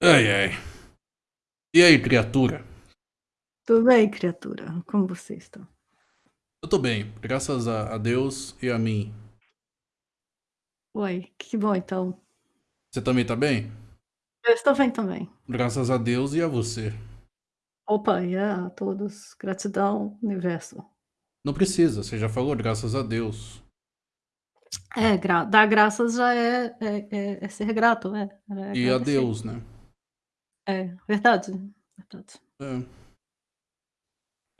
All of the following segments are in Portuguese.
Ai, ai. E aí, criatura? Tudo bem, criatura? Como você está? Eu tô bem, graças a, a Deus e a mim. Oi, que bom então. Você também tá bem? Eu estou bem também. Graças a Deus e a você. Opa, e a todos. Gratidão, universo. Não precisa, você já falou, graças a Deus. É, gra dar graças já é, é, é, é ser grato, é. é E a agradecer. Deus, né? É, verdade, verdade. É,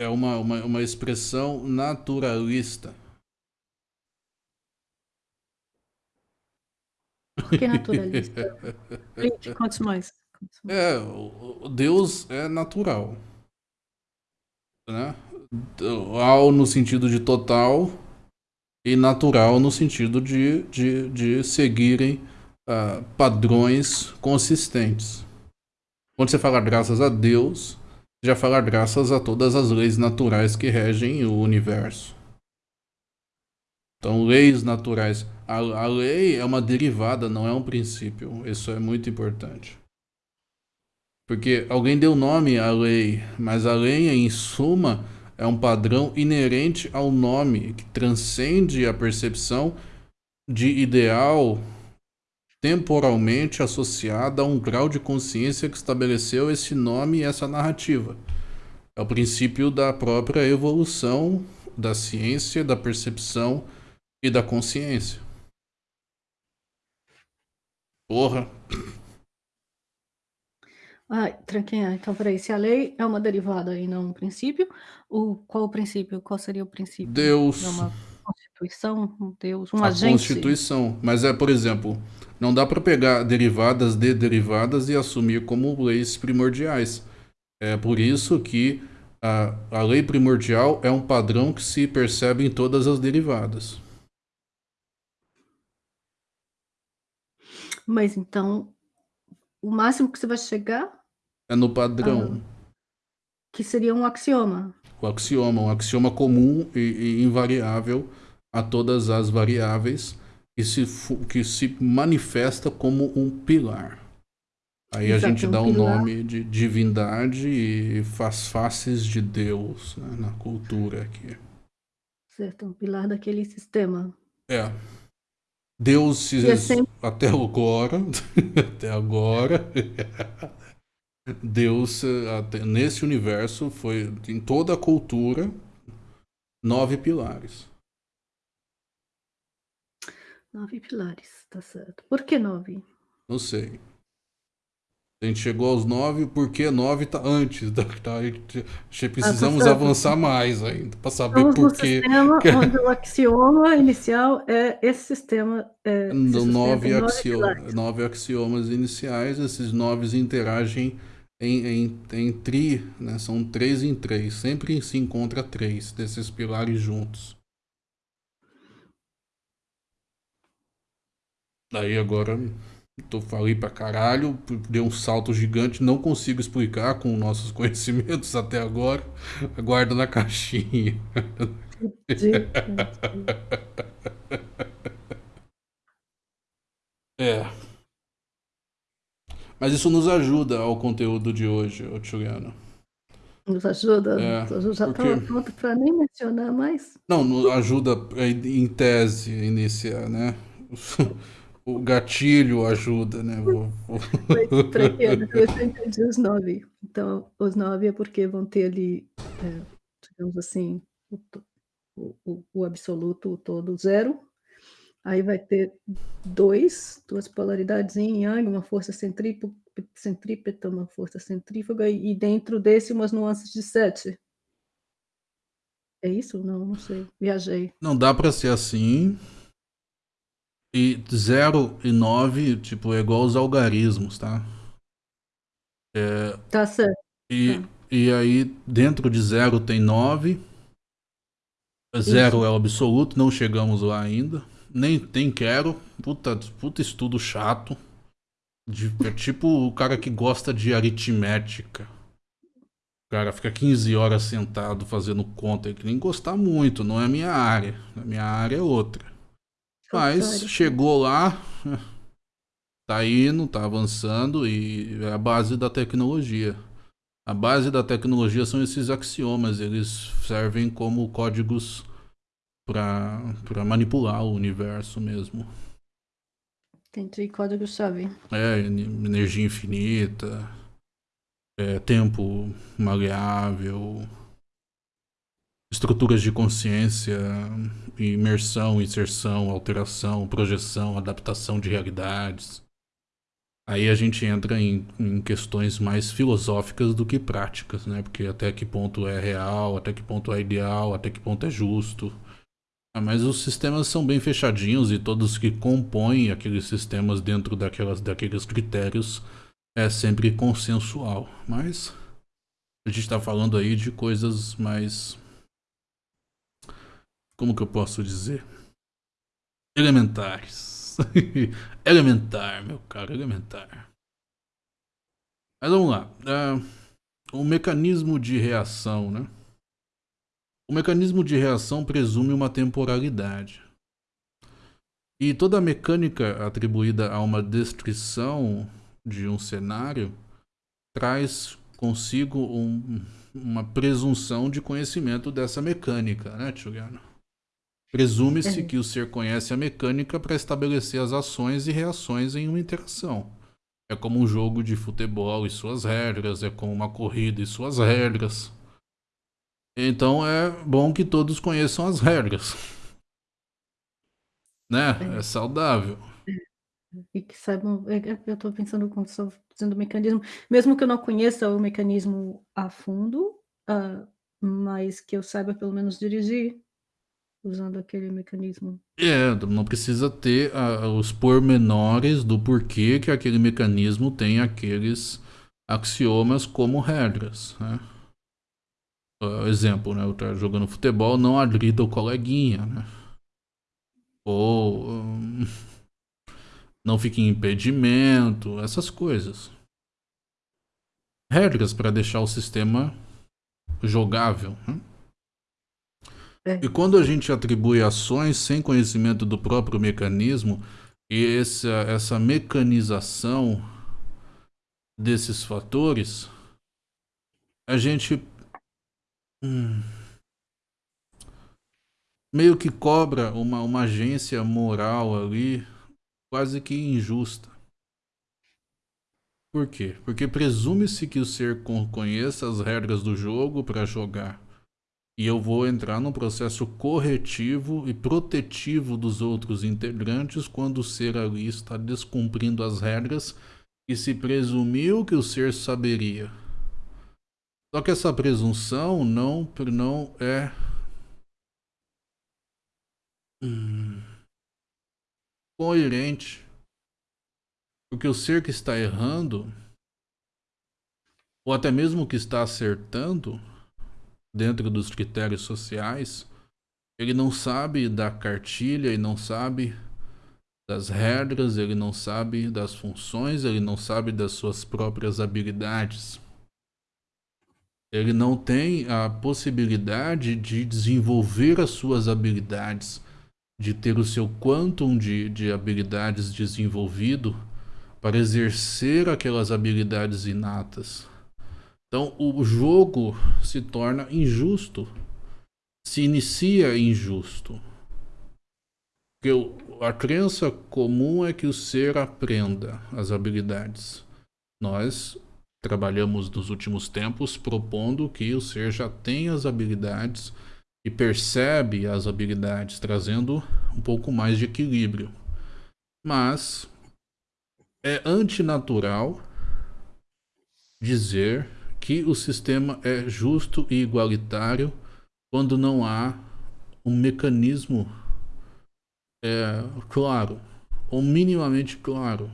é uma, uma, uma expressão naturalista. Por que naturalista? Gente, conte mais. Conte mais. É, o Deus é natural. Né? Ao no sentido de total e natural no sentido de, de, de seguirem uh, padrões consistentes. Quando você fala graças a Deus, já fala graças a todas as leis naturais que regem o universo. Então, leis naturais. A, a lei é uma derivada, não é um princípio. Isso é muito importante. Porque alguém deu nome à lei, mas a lei, em suma, é um padrão inerente ao nome, que transcende a percepção de ideal temporalmente associada a um grau de consciência que estabeleceu esse nome e essa narrativa. É o princípio da própria evolução da ciência, da percepção e da consciência. Porra. Ah, tranquinha. Então, peraí, se a lei é uma derivada e não um princípio, o, qual o princípio? Qual seria o princípio? Deus. É uma constituição, um Deus, um a agente? Constituição. Mas é, por exemplo, não dá para pegar derivadas de derivadas e assumir como leis primordiais. É por isso que a, a lei primordial é um padrão que se percebe em todas as derivadas. Mas então, o máximo que você vai chegar é no padrão. Ah, que seria um axioma. O axioma, um axioma comum e, e invariável a todas as variáveis que se, que se manifesta como um pilar. Aí Exato, a gente dá o um nome de divindade e faz faces de Deus né, na cultura aqui. Certo, um pilar daquele sistema. É. Deus é sempre... até agora, até agora, Deus até, nesse universo foi em toda a cultura nove pilares. Nove pilares, tá certo. Por que nove? Não sei. A gente chegou aos nove, porque nove tá antes. Da, tá, precisamos ah, avançar mais ainda para saber Estamos por quê. sistema que... onde o axioma inicial é esse sistema. É, no, nove, axioma, nove axiomas iniciais, esses nove interagem em, em, em tri, né? são três em três. Sempre se encontra três desses pilares juntos. Daí agora tô falei pra caralho, deu um salto gigante, não consigo explicar com nossos conhecimentos até agora. Aguardo na caixinha. é. Mas isso nos ajuda ao conteúdo de hoje, Juliano. Nos ajuda? É, já porque... estava pronto para nem mencionar mais. Não, ajuda em tese iniciar, né? O gatilho ajuda, né? Vou, vou... Para quê? Eu entendi os nove. Então, os nove é porque vão ter ali, é, digamos assim, o, o, o, absoluto, o todo, zero. Aí vai ter dois, duas polaridades em yang, uma força centrípeta, uma força centrífuga, e dentro desse umas nuances de sete. É isso? Não, não sei. Viajei. Não dá para ser assim. E 0 e 9, tipo, é igual aos algarismos, tá? É, tá certo. E, tá. e aí, dentro de 0 tem 9. 0 é o absoluto, não chegamos lá ainda. Nem, nem quero. Puta, puta estudo chato. De, é tipo o cara que gosta de aritmética. O cara fica 15 horas sentado fazendo conta. Ele nem gostar muito, não é a minha área. A minha área é outra. Mas chegou lá. Tá indo, tá avançando e é a base da tecnologia. A base da tecnologia são esses axiomas, eles servem como códigos para manipular o universo mesmo. Entendi, código-chave. É, energia infinita, é, tempo maleável, estruturas de consciência, imersão, inserção, alteração, projeção, adaptação de realidades. Aí a gente entra em, em, questões mais filosóficas do que práticas, né? Porque até que ponto é real, até que ponto é ideal, até que ponto é justo. Ah, mas os sistemas são bem fechadinhos e todos que compõem aqueles sistemas dentro daquelas, daqueles critérios é sempre consensual. Mas a gente está falando aí de coisas mais. Como que eu posso dizer? Elementares. elementar, meu caro, elementar. Mas vamos lá. Uh, o mecanismo de reação, né? O mecanismo de reação presume uma temporalidade. E toda a mecânica atribuída a uma descrição de um cenário traz consigo um, uma presunção de conhecimento dessa mecânica, né, Tchugano? Presume-se é. que o ser conhece a mecânica para estabelecer as ações e reações em uma interação. É como um jogo de futebol e suas regras, é como uma corrida e suas regras. Então é bom que todos conheçam as regras. Né? É, é saudável. E que saibam. É, é, eu estou pensando quando estou fazendo o mecanismo, mesmo que eu não conheça o mecanismo a fundo, uh, mas que eu saiba pelo menos dirigir usando aquele mecanismo. É, não precisa ter uh, os pormenores do porquê que aquele mecanismo tem aqueles axiomas como regras, né? Uh, exemplo, né? Eu estou jogando futebol, não agrida o coleguinha, né? Ou um, não fique em impedimento, essas coisas. Regras para deixar o sistema jogável. Né? É. E quando a gente atribui ações sem conhecimento do próprio mecanismo, e essa, essa mecanização desses fatores, a gente hum, meio que cobra uma, uma agência moral ali quase que injusta. Por quê? Porque presume-se que o ser conheça as regras do jogo para jogar e eu vou entrar num processo corretivo e protetivo dos outros integrantes quando o ser ali está descumprindo as regras e se presumiu que o ser saberia. Só que essa presunção não, não é coerente. Porque o ser que está errando, ou até mesmo que está acertando, dentro dos critérios sociais, ele não sabe da cartilha, ele não sabe das regras, ele não sabe das funções, ele não sabe das suas próprias habilidades. Ele não tem a possibilidade de desenvolver as suas habilidades, de ter o seu quantum de, de habilidades desenvolvido para exercer aquelas habilidades inatas. Então o jogo se torna injusto, se inicia injusto. Porque a crença comum é que o ser aprenda as habilidades. Nós trabalhamos nos últimos tempos propondo que o ser já tem as habilidades e percebe as habilidades, trazendo um pouco mais de equilíbrio. Mas é antinatural dizer que o sistema é justo e igualitário quando não há um mecanismo é, claro, ou minimamente claro.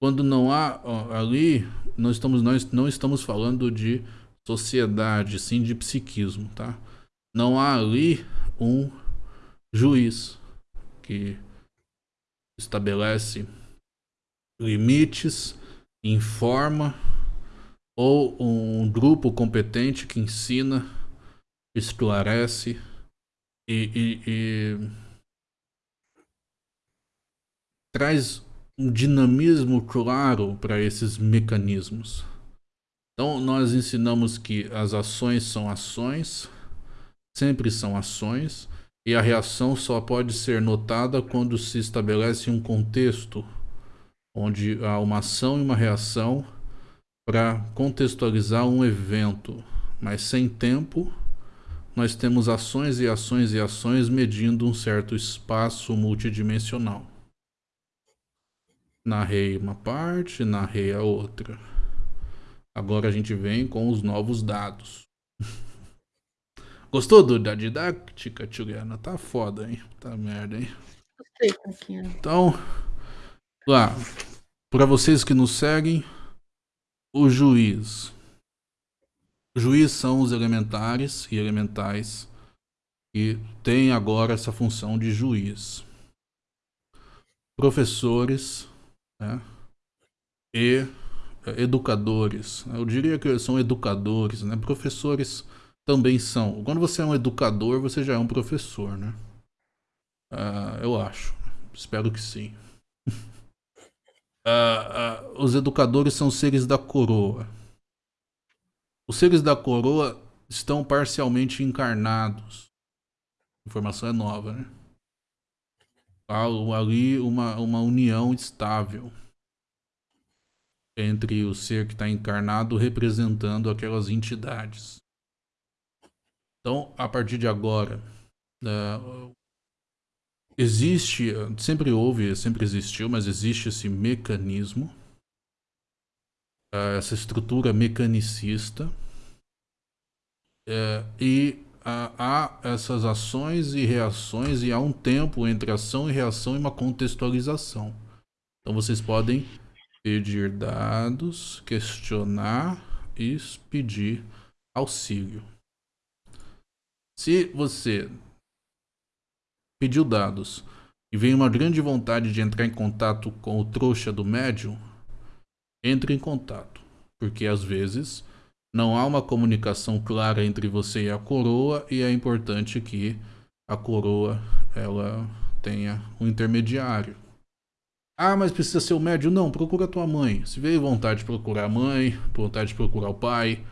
Quando não há ó, ali, nós, estamos, nós não estamos falando de sociedade, sim de psiquismo, tá? Não há ali um juiz que estabelece limites, informa ou um grupo competente que ensina, esclarece e, e, e traz um dinamismo claro para esses mecanismos. Então, nós ensinamos que as ações são ações, sempre são ações, e a reação só pode ser notada quando se estabelece um contexto onde há uma ação e uma reação para contextualizar um evento, mas sem tempo, nós temos ações e ações e ações medindo um certo espaço multidimensional. Narrei uma parte, narrei a outra. Agora a gente vem com os novos dados. Gostou do, da didática, Juliana? Tá foda, hein? Tá merda, hein? Gostei, Então, lá, para vocês que nos seguem, o juiz. O juiz são os elementares e elementais que têm agora essa função de juiz. Professores né? e educadores. Eu diria que são educadores, né? Professores também são. Quando você é um educador, você já é um professor, né? Uh, eu acho. Espero que sim. Uh, uh, os educadores são seres da coroa. Os seres da coroa estão parcialmente encarnados. A informação é nova, né? Há ali uma, uma união estável entre o ser que está encarnado representando aquelas entidades. Então, a partir de agora, uh, existe, sempre houve, sempre existiu, mas existe esse mecanismo, uh, essa estrutura mecanicista, uh, e há essas ações e reações, e há um tempo entre ação e reação e uma contextualização. Então, vocês podem pedir dados, questionar e pedir auxílio. Se você pediu dados e vem uma grande vontade de entrar em contato com o trouxa do médium, entre em contato, porque às vezes não há uma comunicação clara entre você e a coroa e é importante que a coroa ela tenha um intermediário. Ah, mas precisa ser o médium? Não, procura tua mãe. Se veio vontade de procurar a mãe, vontade de procurar o pai,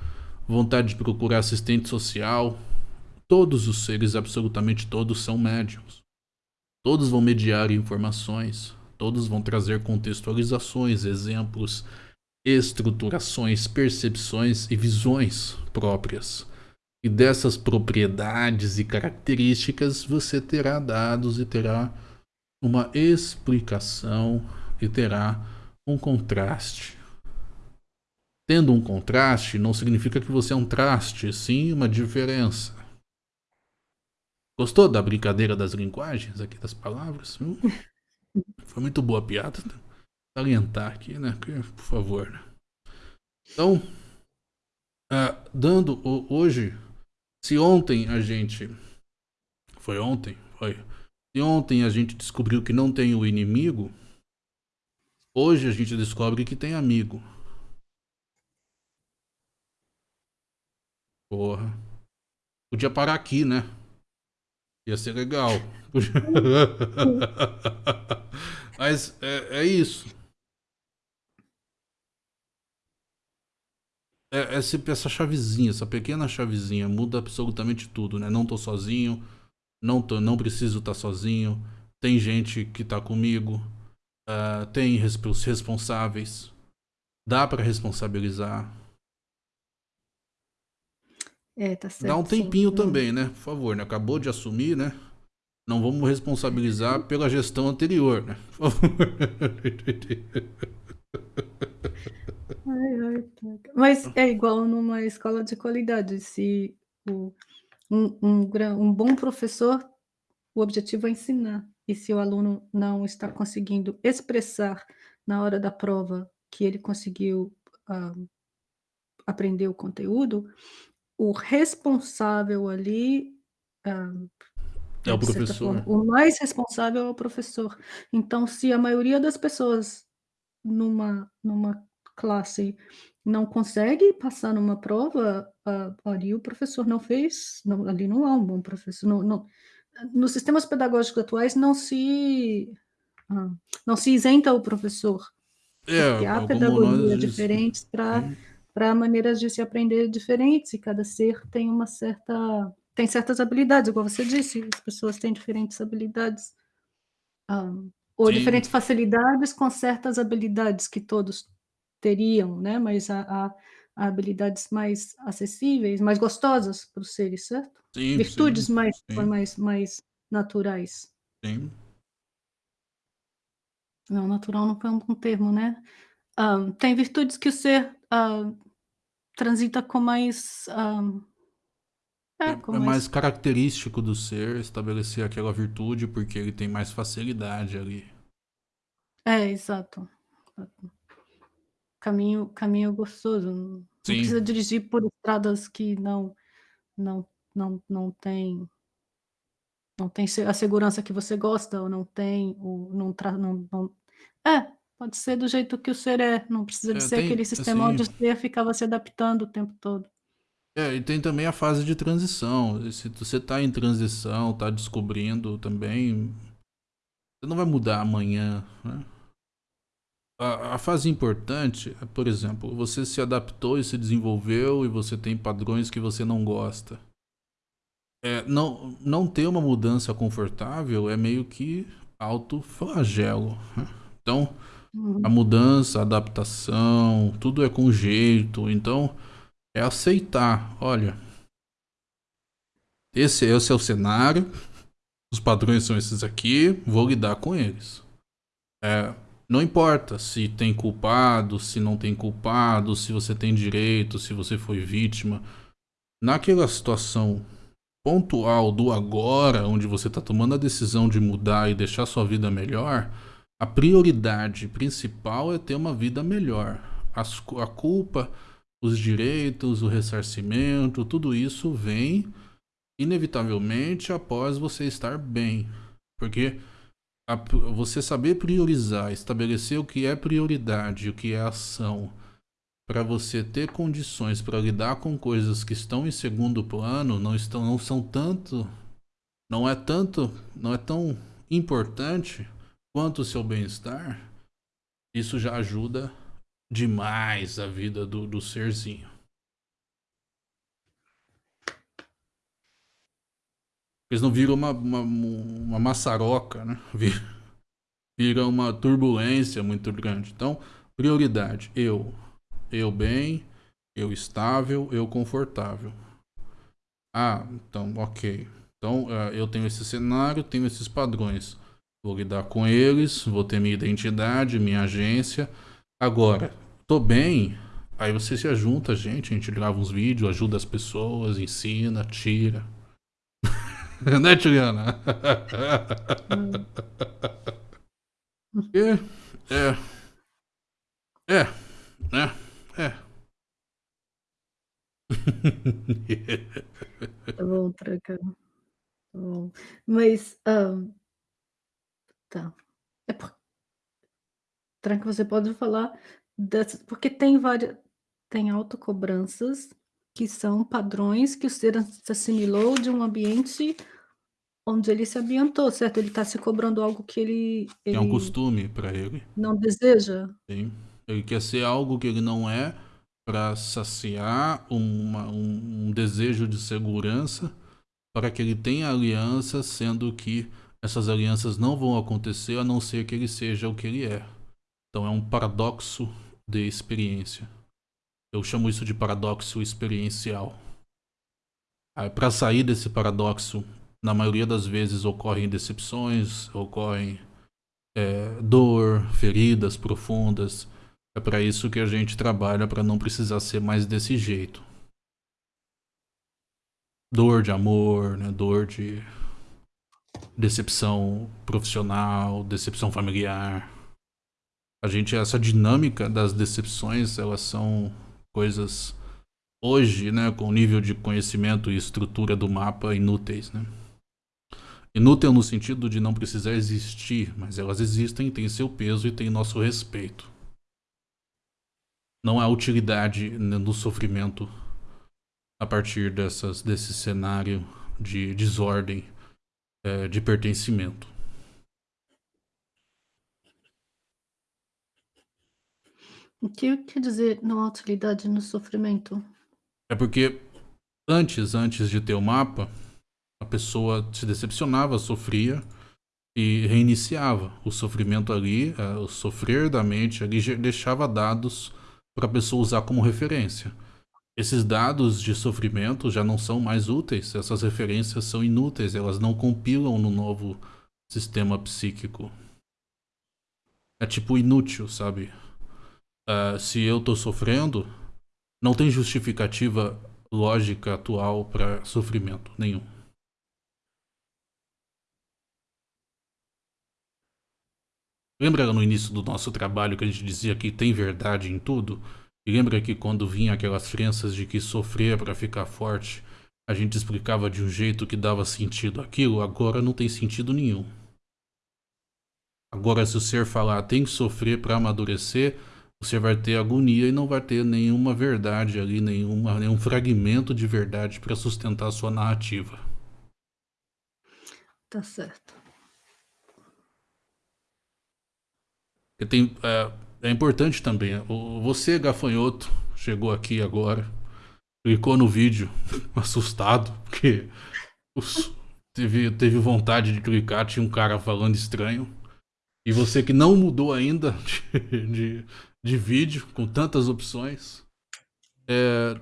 vontade de procurar assistente social, todos os seres, absolutamente todos, são médiums. Todos vão mediar informações, todos vão trazer contextualizações, exemplos, estruturações, percepções e visões próprias. E dessas propriedades e características você terá dados e terá uma explicação e terá um contraste. Tendo um contraste não significa que você é um traste, sim uma diferença. Gostou da brincadeira das linguagens aqui, das palavras? Hum? Foi muito boa a piada. Né? Salientar aqui, né? Por favor. Então, uh, dando hoje, se ontem a gente. Foi ontem? Foi. Se ontem a gente descobriu que não tem o inimigo, hoje a gente descobre que tem amigo. Porra. Podia parar aqui, né? Ia ser legal. Mas é, é isso. É, é essa chavezinha, essa pequena chavezinha muda absolutamente tudo, né? Não tô sozinho, não, tô, não preciso estar tá sozinho, tem gente que tá comigo, uh, tem responsáveis, dá para responsabilizar. É, tá certo. Dá um tempinho sim. também, né? Por favor, né? Acabou de assumir, né? Não vamos responsabilizar pela gestão anterior, né? Por favor. Ai, ai, tá. Mas é igual numa escola de qualidade. Se o um, um, um bom professor, o objetivo é ensinar. E se o aluno não está conseguindo expressar na hora da prova que ele conseguiu uh, aprender o conteúdo, o responsável ali uh, é o professor. Forma, o mais responsável é o professor. Então, se a maioria das pessoas numa, numa classe não consegue passar numa prova, uh, ali o professor não fez, não, ali não há um bom professor. Não, não, nos sistemas pedagógicos atuais não se ah, não se isenta o professor, É, porque há nós pedagogias diferentes para. Para maneiras de se aprender diferentes, e cada ser tem uma certa tem certas habilidades, igual você disse, as pessoas têm diferentes habilidades. Hã, ou Sim. diferentes facilidades com certas habilidades que todos teriam, né, mas há há há habilidades mais acessíveis, mais gostosas para os seres, certo? Sim, sim, Virtudes mais sim. mais mais naturais. Sim. Não, natural não foi um bom termo, né. Hã, tem virtudes que o ser, hã, transita com mais, É é, com é mais mais característico do ser estabelecer aquela virtude, porque ele tem mais facilidade ali. É, exato. Caminho caminho gostoso, não Sim. precisa dirigir por estradas que não não não não tem não tem a segurança que você gosta ou não tem o não tra não não pode ser do jeito que o ser é, não precisa de É, ser tem aquele sistema assim onde o ser ficava se adaptando o tempo todo. É, e tem também a fase de transição, se você tá em transição, tá descobrindo também, você não vai mudar amanhã, né. A a fase importante é, por exemplo, você se adaptou e se desenvolveu e você tem padrões que você não gosta. Eh, não não ter uma mudança confortável é meio que autoflagelo, né. Então, a Uhum. mudança, a adaptação, tudo é com jeito, então é aceitar: "Olha" "esse esse é o cenário, os padrões são esses aqui, vou lidar com eles". Eh, não importa se tem culpado, se não tem culpado, se você tem direito, se você foi vítima, naquela situação pontual do agora, onde você tá tomando a decisão de mudar e deixar sua vida melhor, a prioridade principal é ter uma vida melhor. As a culpa, os direitos, o ressarcimento, tudo isso vem inevitavelmente após você estar bem, porque a você saber priorizar, estabelecer o que é prioridade o que é ação, pra você ter condições pra lidar com coisas que estão em segundo plano, não estão não são tanto não é tanto não é tão importante quanto o seu bem-estar, isso já ajuda demais a vida do do serzinho. Eles não viram uma uma uma maçaroca, né, vi vira uma turbulência muito grande. Então, prioridade: eu, eu bem, eu estável, eu confortável. Ah, então ok. Então, ah, eu tenho esse cenário, tenho esses padrões, vou lidar com eles, vou ter minha identidade, minha agência. Agora, tô bem, aí você se ajunta a gente, a gente grava uns vídeos, ajuda as pessoas, ensina, tira. Né, Juliana? Hum. E é. É, né, é. Tá bom, tranca. Tá bom. Mas, hã Tá. É por Tranca, você pode falar dessas porque tem vária tem autocobranças que são padrões que o ser as assimilou de um ambiente onde ele se ambientou, certo? Ele tá se cobrando algo que ele É um ele costume pra ele. não deseja? Sim. Ele quer ser algo que ele não é, pra saciar uma um um desejo de segurança, para que ele tenha alianças, sendo que essas alianças não vão acontecer a não ser que ele seja o que ele é. Então é um paradoxo de experiência. Eu chamo isso de paradoxo experiencial. Aí pra sair desse paradoxo, na maioria das vezes ocorrem decepções, ocorrem, eh, dor, feridas profundas. É pra isso que a gente trabalha pra não precisar ser mais desse jeito. Dor de amor, né, dor de decepção profissional, decepção familiar. A gente essa dinâmica das decepções, elas são coisas hoje, né, com o nível de conhecimento e estrutura do mapa inúteis, né. Inútil no sentido de não precisar existir, mas elas existem, têm seu peso e têm nosso respeito. Não há utilidade, no sofrimento a partir dessas desse cenário de desordem, é, de pertencimento. O que quer dizer não há utilidade no sofrimento? É porque antes, antes de ter o mapa, a pessoa se decepcionava, sofria e reiniciava. O sofrimento ali, é, o sofrer da mente ali, deixava dados para a pessoa usar como referência. Esses dados de sofrimento já não são mais úteis, essas referências são inúteis, elas não compilam no novo sistema psíquico. É tipo inútil, sabe? Uh, se eu tô sofrendo, não tem justificativa lógica atual para sofrimento nenhum. Lembra no início do nosso trabalho que a gente dizia que tem verdade em tudo? E lembra que quando vinha aquelas crenças de que sofrer para ficar forte, a gente explicava de um jeito que dava sentido aquilo, agora não tem sentido nenhum. Agora se o ser falar tem que sofrer para amadurecer, você vai ter agonia e não vai ter nenhuma verdade ali, nenhuma, nenhum fragmento de verdade para sustentar a sua narrativa. Tá certo. Tem, é, é, importante também, você gafanhoto, chegou aqui agora, clicou no vídeo assustado, porque os, teve, teve vontade de clicar, tinha um cara falando estranho. E você que não mudou ainda de, de, de vídeo, com tantas opções, é,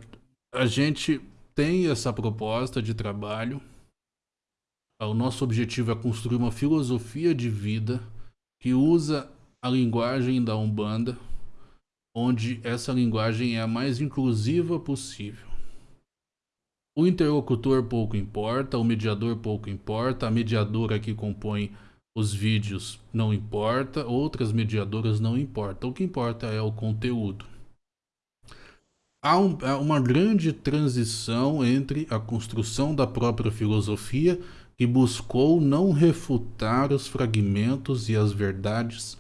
a gente tem essa proposta de trabalho. O nosso objetivo é construir uma filosofia de vida que usa a linguagem da Umbanda, onde essa linguagem é a mais inclusiva possível. O interlocutor pouco importa, o mediador pouco importa, a mediadora que compõe os vídeos não importa, outras mediadoras não importa. O que importa é o conteúdo. Há um, uma grande transição entre a construção da própria filosofia que buscou não refutar os fragmentos e as verdades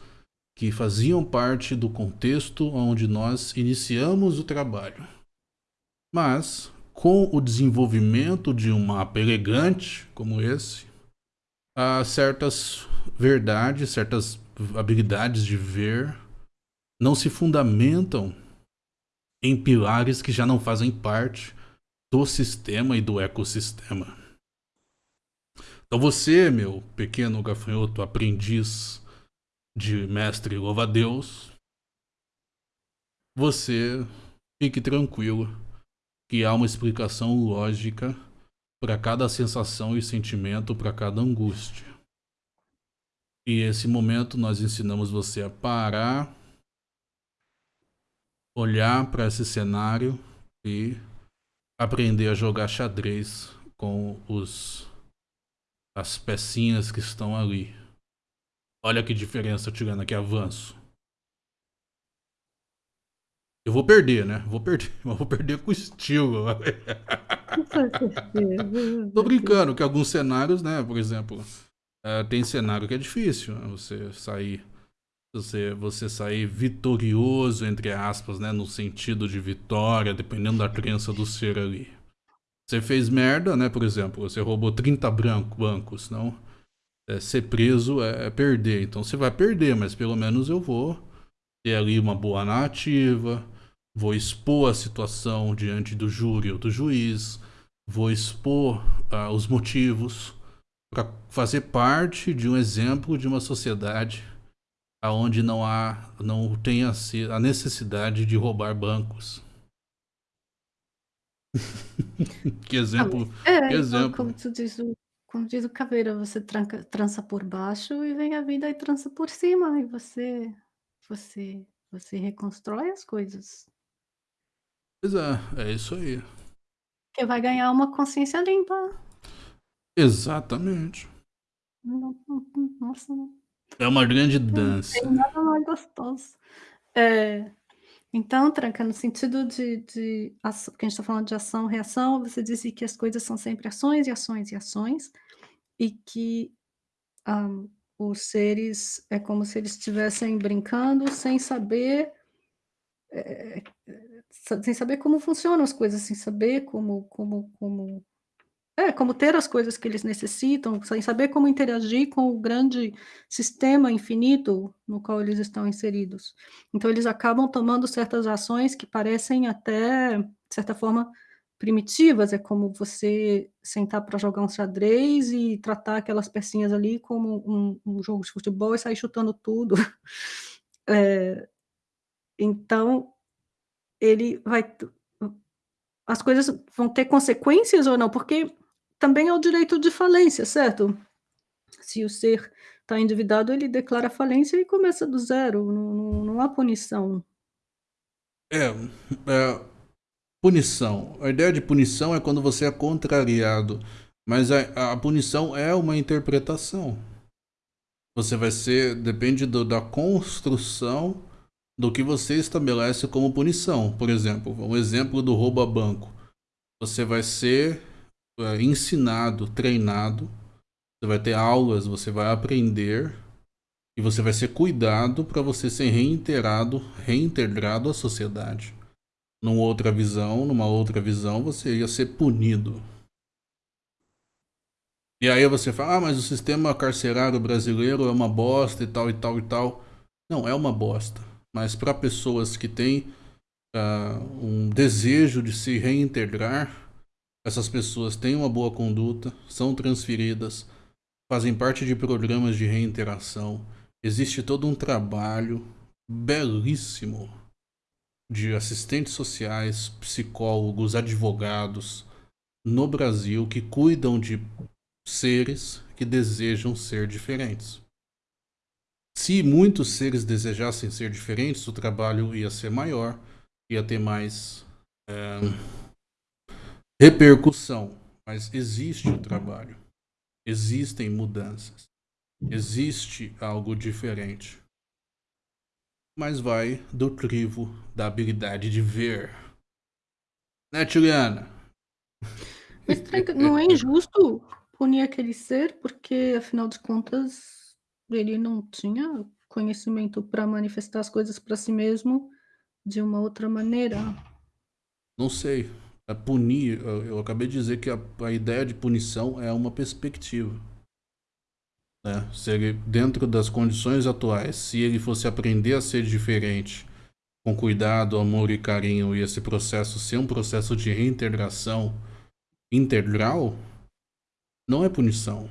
que faziam parte do contexto onde nós iniciamos o trabalho. Mas, com o desenvolvimento de um mapa elegante como esse, há certas verdades, certas habilidades de ver não se fundamentam em pilares que já não fazem parte do sistema e do ecossistema. Então você, meu pequeno gafanhoto aprendiz de mestre louva-a-Deus, você fique tranquilo que há uma explicação lógica para cada sensação e sentimento, para cada angústia. E esse momento nós ensinamos você a parar, olhar para esse cenário e aprender a jogar xadrez com os as pecinhas que estão ali. Olha que diferença tirando aqui avanço. Eu vou perder, né? Vou perder, mas vou perder com estilo. Tô brincando que alguns cenários, né? Por exemplo, uh, tem cenário que é difícil né? você sair, você, você sair vitorioso entre aspas, né? No sentido de vitória, dependendo da crença do ser ali. Você fez merda, né? Por exemplo, você roubou 30 branco, bancos, não? É, ser preso é, é perder. Então você vai perder, mas pelo menos eu vou ter ali uma boa narrativa vou expor a situação diante do júri ou do juiz, vou expor uh, os motivos para fazer parte de um exemplo de uma sociedade aonde não há, não tem a, a necessidade de roubar bancos. que exemplo, ah, é, que exemplo. Como, tu diz, como diz o Caveira, você tranca, trança por baixo e vem a vida e trança por cima e você, você, você reconstrói as coisas. Pois é, é isso aí. Que vai ganhar uma consciência limpa. Exatamente. Nossa. É uma grande dança. Não tem nada mais gostoso. É, então, Tranca, no sentido de, de ação, porque a gente está falando de ação, reação, você disse que as coisas são sempre ações e ações e ações, e que um, os seres é como se eles estivessem brincando sem saber é, sem saber como funcionam as coisas, sem saber como como como É, como ter as coisas que eles necessitam, sem saber como interagir com o grande sistema infinito no qual eles estão inseridos. Então eles acabam tomando certas ações que parecem até, de certa forma, primitivas, é como você sentar para jogar um xadrez e tratar aquelas pecinhas ali como um um jogo de futebol e sair chutando tudo. Eh, então, ele vai as coisas vão ter consequências ou não, porque também é o direito de falência, certo? Se o ser está endividado, ele declara falência e começa do zero, não não não há punição. É, é, punição. A ideia de punição é quando você é contrariado, mas a a punição é uma interpretação. Você vai ser depende do da construção do que você estabelece como punição. Por exemplo, um exemplo do roubo a banco. Você vai ser, eh, ensinado, treinado, você vai ter aulas, você vai aprender e você vai ser cuidado para você ser reintegrado reintegrado à sociedade. Numa outra visão numa outra visão, você ia ser punido. E aí você fala: "Ah, mas o sistema carcerário brasileiro é uma bosta e tal, e tal, e tal". Não, é uma bosta, mas para pessoas que têm, ah, um desejo de se reintegrar, essas pessoas têm uma boa conduta, são transferidas, fazem parte de programas de reinteração. Existe todo um trabalho belíssimo de assistentes sociais, psicólogos, advogados no Brasil que cuidam de seres que desejam ser diferentes. Se muitos seres desejassem ser diferentes, o trabalho ia ser maior, ia ter mais, eh, repercussão, mas existe o trabalho, existem mudanças, existe algo diferente. Mas vai do crivo da habilidade de ver. Né, Juliana? Mas não é injusto punir aquele ser, porque afinal de contas ele não tinha conhecimento para manifestar as coisas para si mesmo de uma outra maneira? Não sei, é punir, eu eu acabei de dizer que a a ideia de punição é uma perspectiva. Né, se ele dentro das condições atuais, se ele fosse aprender a ser diferente, com cuidado, amor e carinho, e esse processo ser um processo de reintegração integral, não é punição.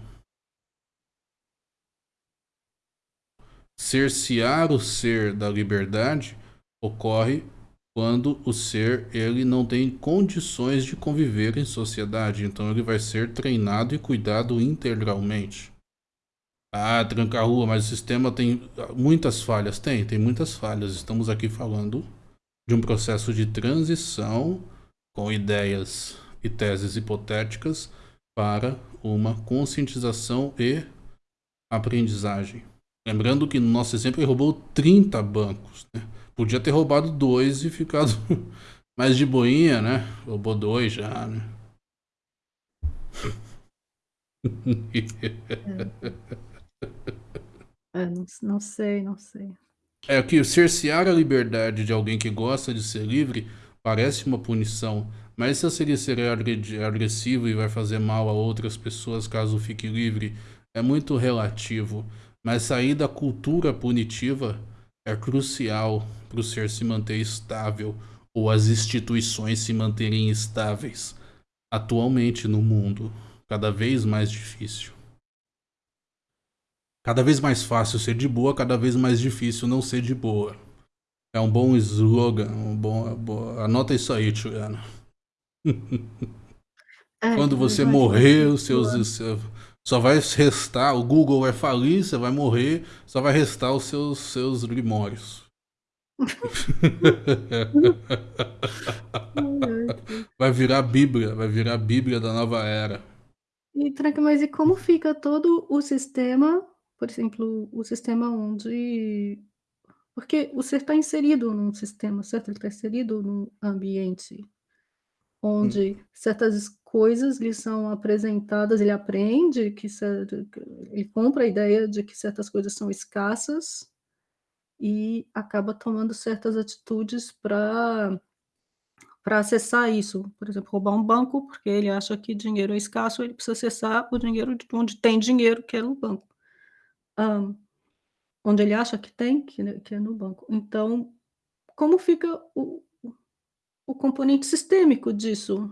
Cercear o ser da liberdade ocorre quando o ser, ele não tem condições de conviver em sociedade, então ele vai ser treinado e cuidado integralmente. Ah, tranca a rua, mas o sistema tem muitas falhas. Tem, tem muitas falhas. Estamos aqui falando de um processo de transição com ideias e teses hipotéticas para uma conscientização e aprendizagem. Lembrando que no nosso exemplo ele roubou 30 bancos, né? Podia ter roubado 2 e ficado mais de boinha, né? Roubou 2 já, né? É. Não não sei, não sei. É que cercear a liberdade de alguém que gosta de ser livre parece uma punição, mas se ele ser agredi agressivo e vai fazer mal a outras pessoas caso fique livre, é muito relativo. Mas sair da cultura punitiva é crucial para o ser se manter estável ou as instituições se manterem estáveis. Atualmente no mundo, cada vez mais difícil. Cada vez mais fácil ser de boa, cada vez mais difícil não ser de boa. É um bom slogan, um bom, bo anota isso aí, Juliana. É, Quando você morrer, os seus seu só vai restar, o Google vai falir, você vai morrer, só vai restar os seus seus grimórios. Ai, ai. Vai virar a bíblia, vai virar a bíblia da nova era. E tranca mas e como fica todo o sistema, por exemplo, o sistema onde porque o ser está inserido num sistema, certo? Ele está inserido num ambiente Hum. onde certas coisas lhe são apresentadas, ele aprende que ele compra a ideia de que certas coisas são escassas e acaba tomando certas atitudes pra para acessar isso. Por exemplo, roubar um banco, porque ele acha que dinheiro é escasso, ele precisa acessar o dinheiro de onde tem dinheiro, que é no banco. Hã, onde ele acha que tem, que é que é no banco. Então, como fica o o componente sistêmico disso?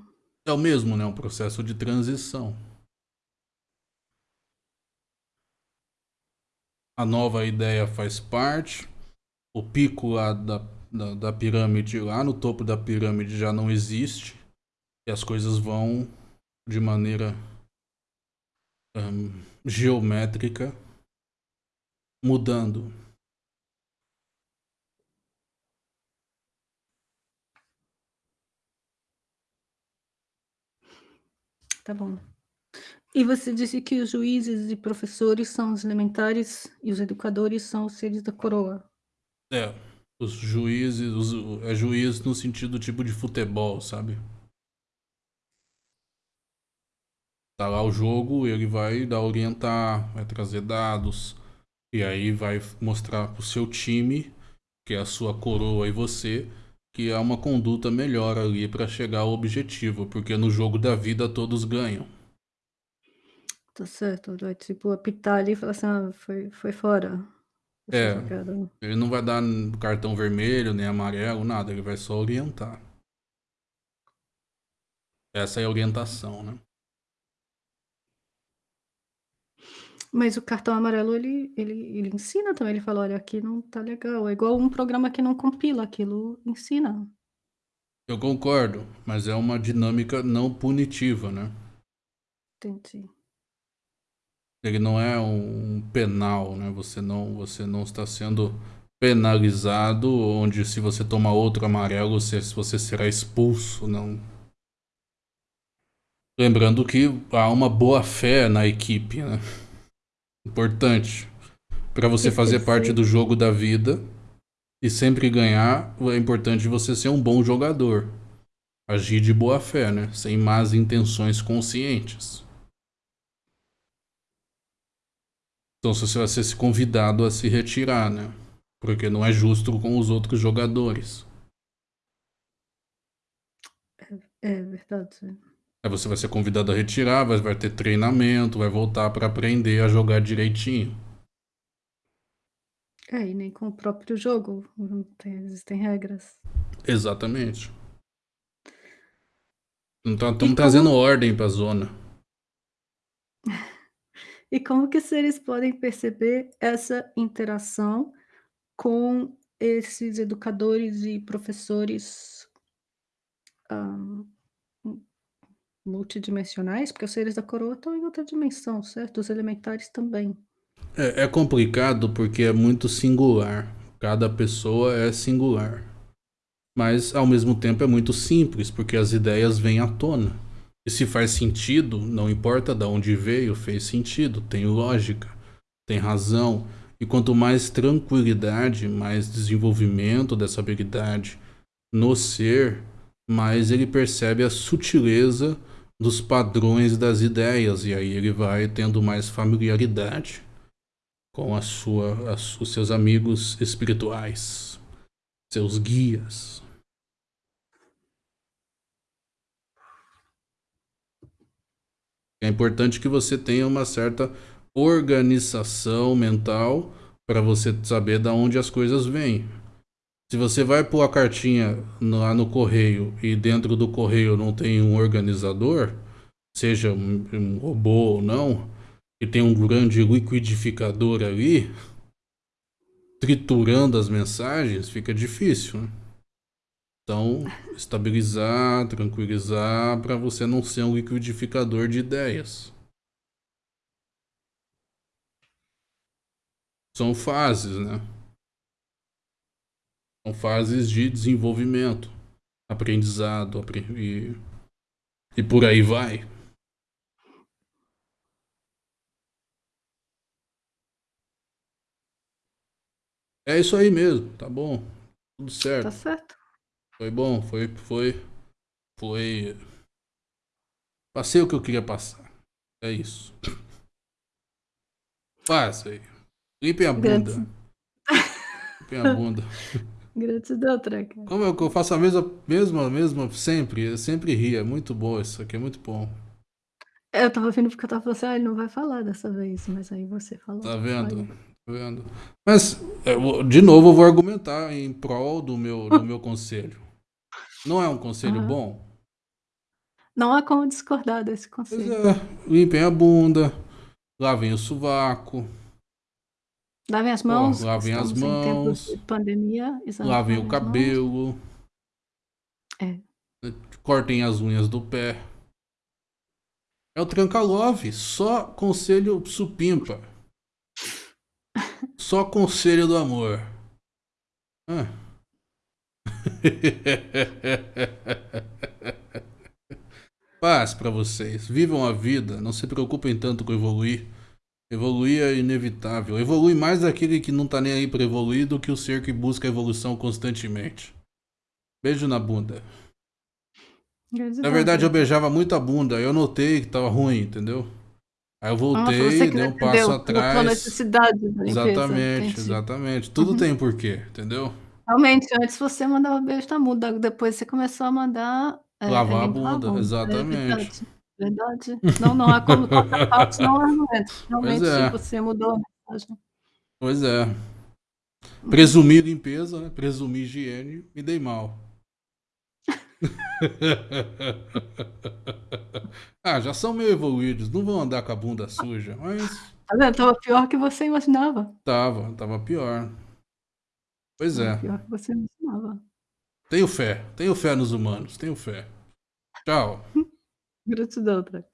É o mesmo, né, um processo de transição. A nova ideia faz parte, o pico lá da da da pirâmide, lá no topo da pirâmide já não existe, e as coisas vão de maneira hã, geométrica mudando. Tá bom. E você disse que os juízes e professores são os elementares e os educadores são os seres da coroa. É, os juízes, os é juiz no sentido tipo de futebol, sabe? Tá lá o jogo, ele vai dar orientar, vai trazer dados, e aí vai mostrar para o seu time, que é a sua coroa e você, que há uma conduta melhor ali para chegar ao objetivo, porque no jogo da vida todos ganham. Tá certo, vai tipo apitar ali e falar assim: "Ah, foi foi fora É, jogada". ele não vai dar cartão vermelho, nem amarelo, nada, ele vai só orientar. Essa é a orientação, né. Mas o cartão amarelo ele ele ele ensina também, ele fala: "Olha, aqui não tá legal", é igual um programa que não compila, aquilo ensina. Eu concordo, mas é uma dinâmica não punitiva, né. Entendi. Ele não é um penal, né, você não você não está sendo penalizado, onde se você tomar outro amarelo, você você será expulso, não. Lembrando que há uma boa-fé na equipe, né. Importante. Pra você fazer parte do jogo da vida e sempre ganhar, é importante você ser um bom jogador. Agir de boa-fé, né, sem más intenções conscientes. Então você vai ser convidado a se retirar, né, porque não é justo com os outros jogadores. É, é verdade. Aí você vai ser convidado a retirar, vai vai ter treinamento, vai voltar pra aprender a jogar direitinho. É, e nem com o próprio jogo, tem existem regras. Exatamente. Não tá E estamos trazendo como ordem pra zona. E como que seres podem perceber essa interação com esses educadores e professores mu multidimensionais? Porque os seres da coroa estão em outra dimensão, certo? Os elementares também. É é complicado, porque é muito singular, cada pessoa é singular. Mas ao mesmo tempo é muito simples, porque as ideias vêm à tona. E se faz sentido, não importa da onde veio, fez sentido, tem lógica, tem razão. E quanto mais tranquilidade, mais desenvolvimento dessa habilidade no ser, mais ele percebe a sutileza dos padrões das ideias, e aí ele vai tendo mais familiaridade com a sua as os seus amigos espirituais, seus guias. É importante que você tenha uma certa organização mental pra você saber da onde as coisas vêm. Se você vai pôr a cartinha lá no correio e dentro do correio não tem um organizador, seja um robô ou não, e tem um grande liquidificador ali triturando as mensagens, fica difícil, né. Então, estabilizar, tranquilizar, pra você não ser um liquidificador de ideias. São fases, né. São fases de desenvolvimento, aprendizado, apren e e por aí vai. É isso aí mesmo, tá bom, tudo Tá certo. certo. Foi bom, foi foi foi passei o que eu queria passar, é isso. Passa aí, limpem a bunda. Limpem a bunda. Gratidão, Treca. Como que eu faço a mesma, mesma, mesma, sempre, eu sempre rio, é muito bom isso aqui, é muito bom. Eu estava vindo porque eu estava falando assim: "Ah, ele não vai falar dessa vez", mas aí você falou. Tá vendo? Tá vendo? Mas, eu de novo, eu vou argumentar em prol do meu, do meu conselho. Não é um conselho Aham. bom? Não há como discordar desse Pois conselho. é, limpem a bunda, lavem o sovaco, Lavem as mãos, lavem as em mãos, de pandemia, lavem o cabelo, É. cortem as unhas do pé. É o tranca-love, só conselho supimpa. Só conselho do amor. Ah. Paz pra vocês. Vivam a vida, não se preocupem tanto com evoluir. Evoluir é inevitável. Evolui mais aquele que não tá nem aí pra evoluir do que o ser que busca evolução constantemente. Beijo na bunda. Na verdade, eu beijava muito a bunda. Eu notei que tava ruim, entendeu? Aí eu Nossa, voltei, que dei um passo notou a atrás. necessidade da limpeza, Exatamente, exatamente. Tudo Uhum. tem um porquê, entendeu? Realmente, antes você mandava beijo na bunda, depois você começou a mandar, eh, Lavar a limpar a bunda, bunda. É exatamente. Verdade. Não, não há como tocar fatos, não há. Pois Realmente é, você mudou a mensagem. pois é. Presumi limpeza, né? Presumi higiene, me dei mal. ah, já são meio evoluídos, não vão andar com a bunda suja, mas Tá vendo? Estava pior que você imaginava. tava, tava pior. Pois Estava é. pior que você imaginava. Tenho fé, tenho fé nos humanos, tenho fé. Tchau. Gratidão, Treca.